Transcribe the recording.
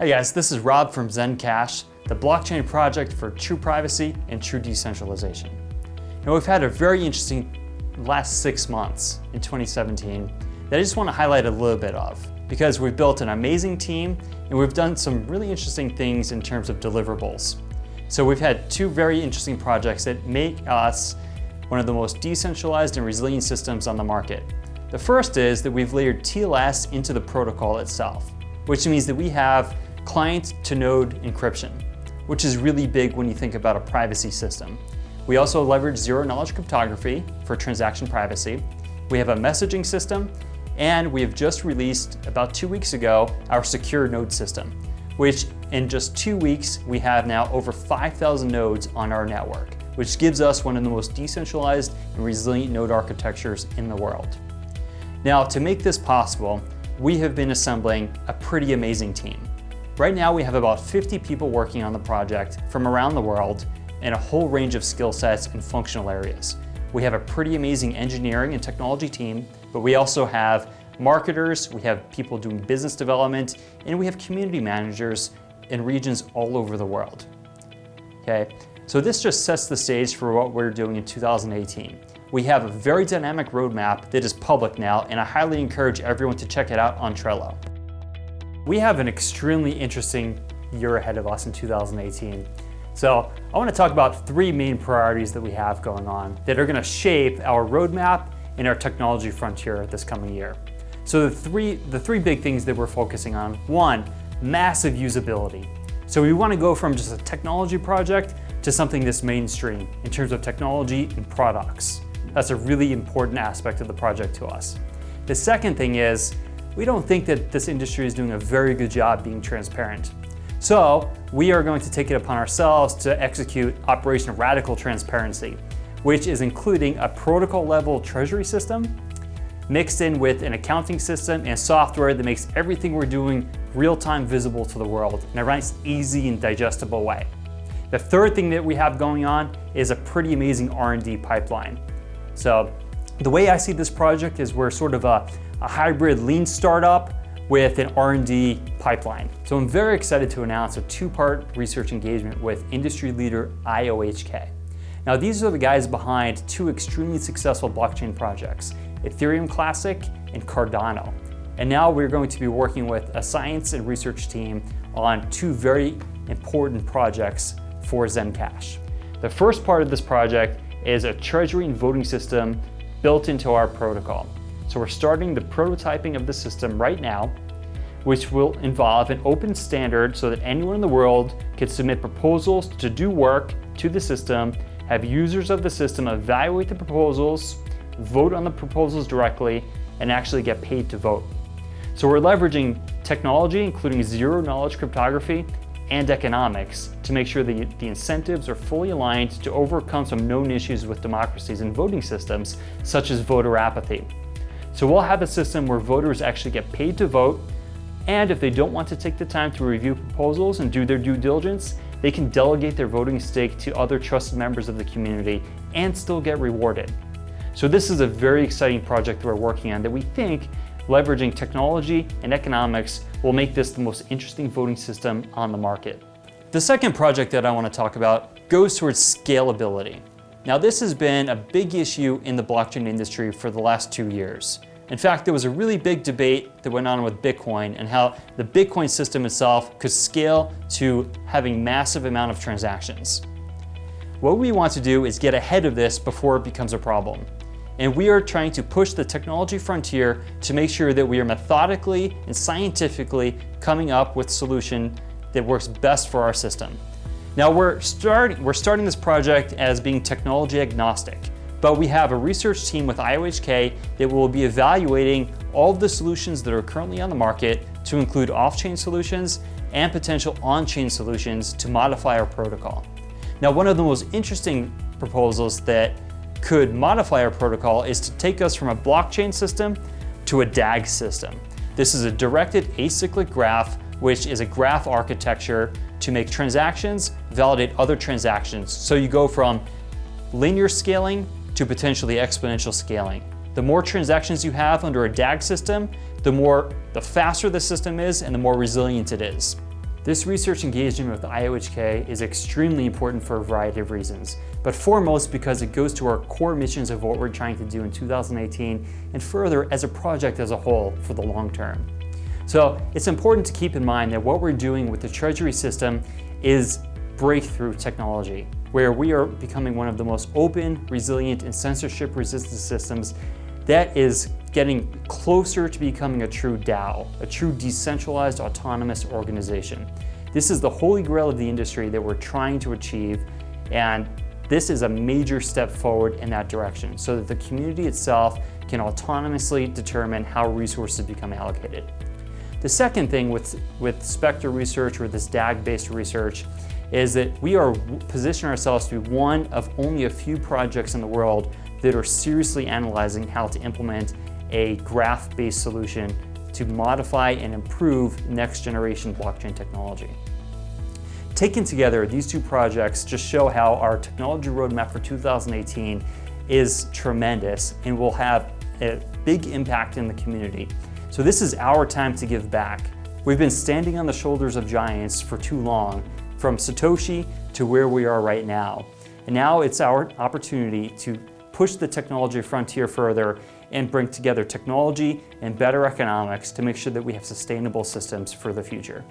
Hi guys, this is Rob from Zencash, the blockchain project for true privacy and true decentralization. Now we've had a very interesting last six months in 2017 that I just want to highlight a little bit of because we've built an amazing team and we've done some really interesting things in terms of deliverables. So we've had two very interesting projects that make us one of the most decentralized and resilient systems on the market. The first is that we've layered TLS into the protocol itself, which means that we have client-to-node encryption, which is really big when you think about a privacy system. We also leverage zero-knowledge cryptography for transaction privacy. We have a messaging system, and we have just released, about two weeks ago, our secure node system, which in just two weeks, we have now over 5,000 nodes on our network, which gives us one of the most decentralized and resilient node architectures in the world. Now, to make this possible, we have been assembling a pretty amazing team. Right now we have about 50 people working on the project from around the world in a whole range of skill sets and functional areas. We have a pretty amazing engineering and technology team, but we also have marketers, we have people doing business development, and we have community managers in regions all over the world. Okay, so this just sets the stage for what we're doing in 2018. We have a very dynamic roadmap that is public now, and I highly encourage everyone to check it out on Trello. We have an extremely interesting year ahead of us in 2018. So I want to talk about three main priorities that we have going on that are going to shape our roadmap and our technology frontier this coming year. So the three, the three big things that we're focusing on, one, massive usability. So we want to go from just a technology project to something that's mainstream in terms of technology and products. That's a really important aspect of the project to us. The second thing is we don't think that this industry is doing a very good job being transparent. So we are going to take it upon ourselves to execute Operation Radical Transparency, which is including a protocol level treasury system mixed in with an accounting system and software that makes everything we're doing real-time visible to the world in a nice, easy and digestible way. The third thing that we have going on is a pretty amazing R&D pipeline. So the way I see this project is we're sort of a a hybrid lean startup with an R&D pipeline. So I'm very excited to announce a two-part research engagement with industry leader IOHK. Now these are the guys behind two extremely successful blockchain projects, Ethereum Classic and Cardano. And now we're going to be working with a science and research team on two very important projects for Zencash. The first part of this project is a treasury and voting system built into our protocol. So we're starting the prototyping of the system right now, which will involve an open standard so that anyone in the world can submit proposals to do work to the system, have users of the system evaluate the proposals, vote on the proposals directly, and actually get paid to vote. So we're leveraging technology, including zero knowledge cryptography and economics to make sure that the incentives are fully aligned to overcome some known issues with democracies and voting systems, such as voter apathy. So we'll have a system where voters actually get paid to vote, and if they don't want to take the time to review proposals and do their due diligence, they can delegate their voting stake to other trusted members of the community and still get rewarded. So this is a very exciting project that we're working on that we think leveraging technology and economics will make this the most interesting voting system on the market. The second project that I want to talk about goes towards scalability. Now this has been a big issue in the blockchain industry for the last two years. In fact, there was a really big debate that went on with Bitcoin and how the Bitcoin system itself could scale to having massive amount of transactions. What we want to do is get ahead of this before it becomes a problem. And we are trying to push the technology frontier to make sure that we are methodically and scientifically coming up with a solution that works best for our system. Now we're, start, we're starting this project as being technology agnostic. But we have a research team with IOHK that will be evaluating all of the solutions that are currently on the market to include off-chain solutions and potential on-chain solutions to modify our protocol. Now, one of the most interesting proposals that could modify our protocol is to take us from a blockchain system to a DAG system. This is a directed acyclic graph, which is a graph architecture to make transactions validate other transactions. So you go from linear scaling to potentially exponential scaling. The more transactions you have under a DAG system, the more, the faster the system is and the more resilient it is. This research engagement with IOHK is extremely important for a variety of reasons, but foremost because it goes to our core missions of what we're trying to do in 2018 and further as a project as a whole for the long term. So it's important to keep in mind that what we're doing with the Treasury system is breakthrough technology, where we are becoming one of the most open, resilient, and censorship-resistant systems that is getting closer to becoming a true DAO, a true decentralized autonomous organization. This is the holy grail of the industry that we're trying to achieve, and this is a major step forward in that direction so that the community itself can autonomously determine how resources become allocated. The second thing with, with Spectre research or this DAG-based research is that we are positioning ourselves to be one of only a few projects in the world that are seriously analyzing how to implement a graph-based solution to modify and improve next generation blockchain technology. Taken together, these two projects just show how our technology roadmap for 2018 is tremendous and will have a big impact in the community. So this is our time to give back. We've been standing on the shoulders of giants for too long, from Satoshi to where we are right now. And now it's our opportunity to push the technology frontier further and bring together technology and better economics to make sure that we have sustainable systems for the future.